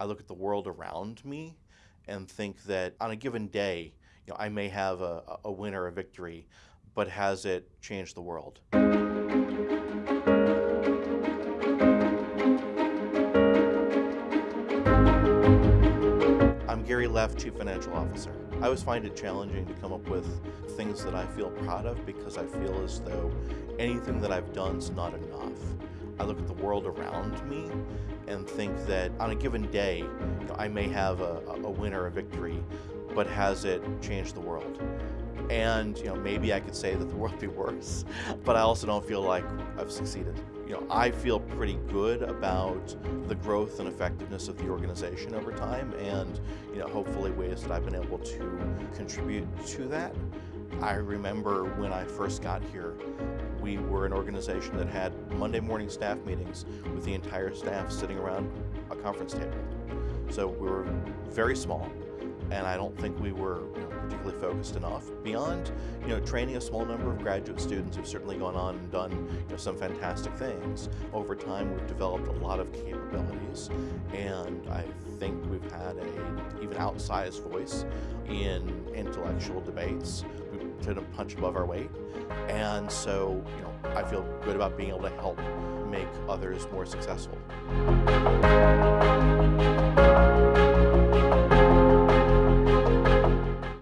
I look at the world around me and think that on a given day, you know, I may have a, a win or a victory, but has it changed the world? I'm Gary Leff, Chief Financial Officer. I always find it challenging to come up with things that I feel proud of because I feel as though anything that I've done is not enough. I look at the world around me and think that on a given day, you know, I may have a, a win or a victory, but has it changed the world? And you know, maybe I could say that the world be worse, but I also don't feel like I've succeeded. You know, I feel pretty good about the growth and effectiveness of the organization over time, and you know, hopefully ways that I've been able to contribute to that. I remember when I first got here, we were an organization that had Monday morning staff meetings with the entire staff sitting around a conference table. So we were very small, and I don't think we were you know, particularly focused enough. Beyond, you know, training a small number of graduate students who've certainly gone on and done you know, some fantastic things. Over time, we've developed a lot of capabilities, and I think we've had a even outsized voice in intellectual debates. We tend to punch above our weight, and so you know, I feel good about being able to help make others more successful.